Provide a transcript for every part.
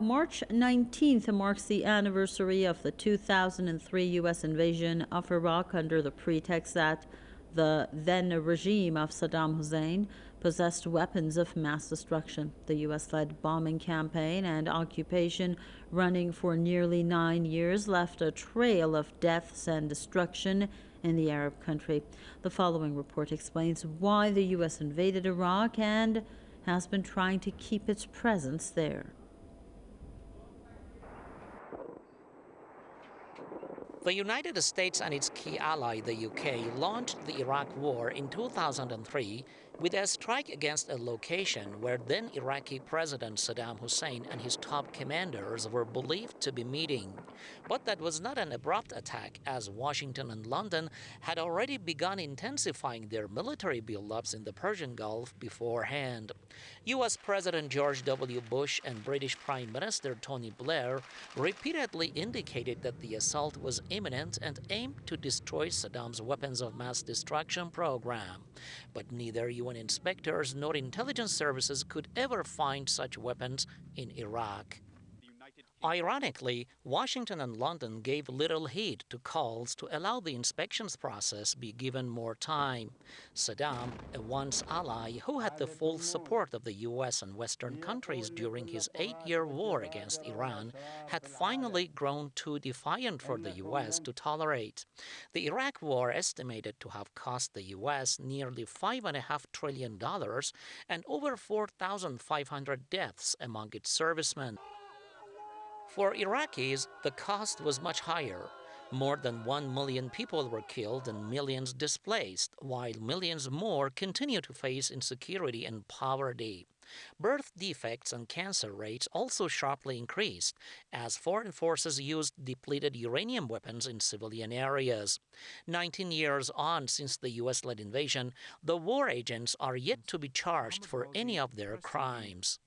March 19th marks the anniversary of the 2003 U.S. invasion of Iraq under the pretext that the then regime of Saddam Hussein possessed weapons of mass destruction. The U.S. led bombing campaign and occupation, running for nearly nine years, left a trail of deaths and destruction in the Arab country. The following report explains why the U.S. invaded Iraq and has been trying to keep its presence there. The United States and its key ally, the UK, launched the Iraq War in 2003 with a strike against a location where then Iraqi President Saddam Hussein and his top commanders were believed to be meeting. But that was not an abrupt attack, as Washington and London had already begun intensifying their military buildups in the Persian Gulf beforehand. U.S. President George W. Bush and British Prime Minister Tony Blair repeatedly indicated that the assault was imminent and aimed to destroy Saddam's weapons of mass destruction program. But neither UN inspectors nor intelligence services could ever find such weapons in Iraq. Ironically, Washington and London gave little heed to calls to allow the inspections process be given more time. Saddam, a once ally who had the full support of the US and Western countries during his eight-year war against Iran, had finally grown too defiant for the US to tolerate. The Iraq war estimated to have cost the US nearly $5.5 trillion and over 4,500 deaths among its servicemen. For Iraqis, the cost was much higher. More than 1 million people were killed and millions displaced, while millions more continue to face insecurity and poverty. Birth defects and cancer rates also sharply increased as foreign forces used depleted uranium weapons in civilian areas. 19 years on since the US led invasion, the war agents are yet to be charged for any of their crimes.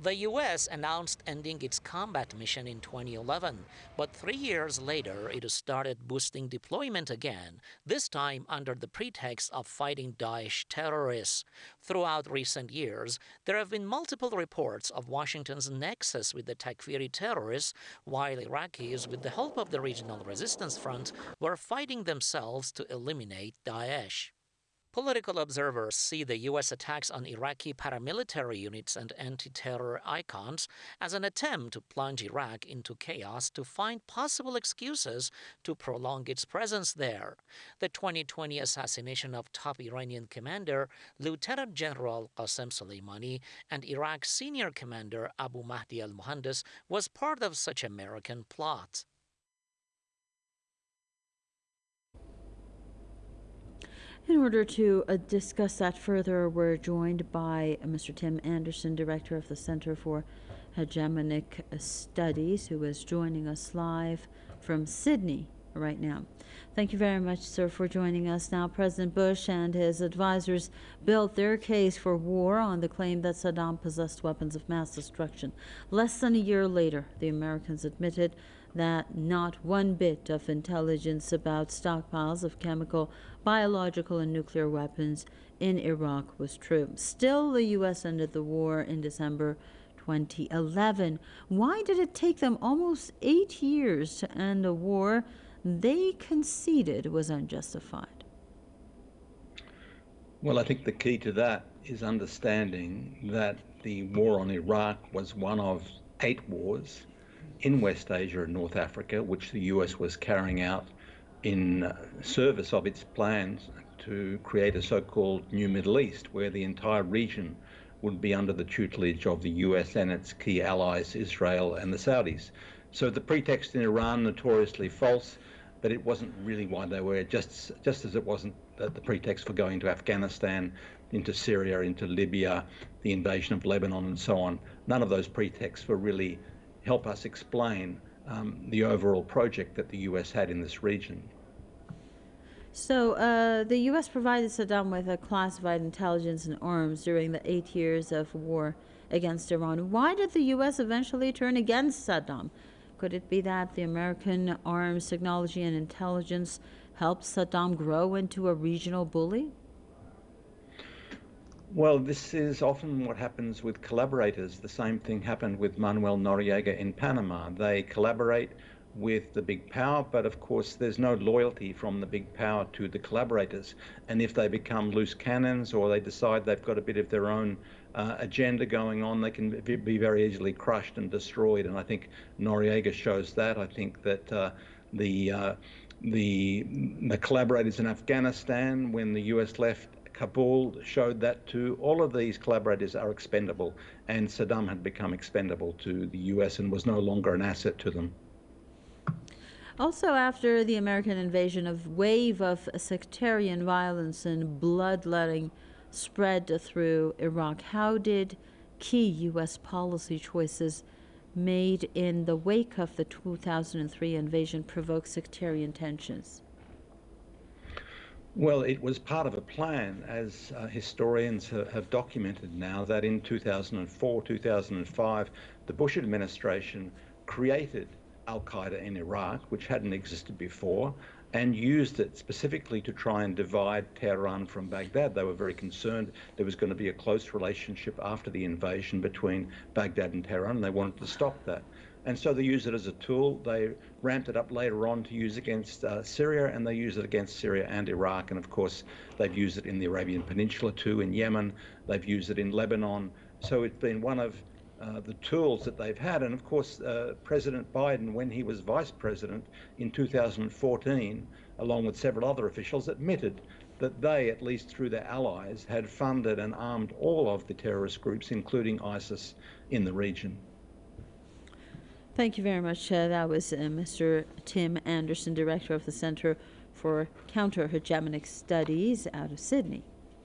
The U.S. announced ending its combat mission in 2011, but three years later it started boosting deployment again, this time under the pretext of fighting Daesh terrorists. Throughout recent years, there have been multiple reports of Washington's nexus with the Takfiri terrorists, while Iraqis, with the help of the Regional Resistance Front, were fighting themselves to eliminate Daesh. Political observers see the U.S. attacks on Iraqi paramilitary units and anti terror icons as an attempt to plunge Iraq into chaos to find possible excuses to prolong its presence there. The 2020 assassination of top Iranian commander Lieutenant General Qasem Soleimani and Iraq's senior commander Abu Mahdi al Muhandis was part of such American plot. In order to uh, discuss that further, we're joined by uh, Mr. Tim Anderson, Director of the Center for Hegemonic Studies, who is joining us live from Sydney right now. Thank you very much, sir, for joining us. Now, President Bush and his advisors built their case for war on the claim that Saddam possessed weapons of mass destruction. Less than a year later, the Americans admitted that not one bit of intelligence about stockpiles of chemical, biological, and nuclear weapons in Iraq was true. Still, the U.S. ended the war in December 2011. Why did it take them almost eight years to end a war they conceded was unjustified? Well, I think the key to that is understanding that the war on Iraq was one of eight wars in West Asia and North Africa, which the US was carrying out in uh, service of its plans to create a so called New Middle East, where the entire region would be under the tutelage of the US and its key allies, Israel and the Saudis. So the pretext in Iran, notoriously false, but it wasn't really why they were, just, just as it wasn't the pretext for going to Afghanistan, into Syria, into Libya, the invasion of Lebanon, and so on. None of those pretexts were really help us explain um, the overall project that the US had in this region. So, uh, the U.S. provided Saddam with a classified intelligence and arms during the eight years of war against Iran. Why did the U.S. eventually turn against Saddam? Could it be that the American arms, technology, and intelligence helped Saddam grow into a regional bully? Well, this is often what happens with collaborators. The same thing happened with Manuel Noriega in Panama. They collaborate with the big power, but of course, there's no loyalty from the big power to the collaborators. And if they become loose cannons or they decide they've got a bit of their own uh, agenda going on, they can be very easily crushed and destroyed. And I think Noriega shows that. I think that uh, the uh, the the collaborators in Afghanistan, when the US left Kabul showed that too. All of these collaborators are expendable, and Saddam had become expendable to the US and was no longer an asset to them. Also, after the American invasion, a wave of sectarian violence and bloodletting spread through Iraq. How did key U.S. policy choices made in the wake of the 2003 invasion provoke sectarian tensions? Well, it was part of a plan, as uh, historians ha have documented now, that in 2004, 2005, the Bush administration created Al Qaeda in Iraq, which hadn't existed before, and used it specifically to try and divide Tehran from Baghdad. They were very concerned there was going to be a close relationship after the invasion between Baghdad and Tehran, and they wanted to stop that and so they use it as a tool. They ramped it up later on to use against uh, Syria, and they use it against Syria and Iraq. And of course, they've used it in the Arabian Peninsula too, in Yemen. They've used it in Lebanon. So it's been one of uh, the tools that they've had. And of course, uh, President Biden, when he was vice president in 2014, along with several other officials, admitted that they, at least through their allies, had funded and armed all of the terrorist groups, including ISIS, in the region. Thank you very much. Uh, that was uh, Mr. Tim Anderson, Director of the Center for Counter Hegemonic Studies out of Sydney.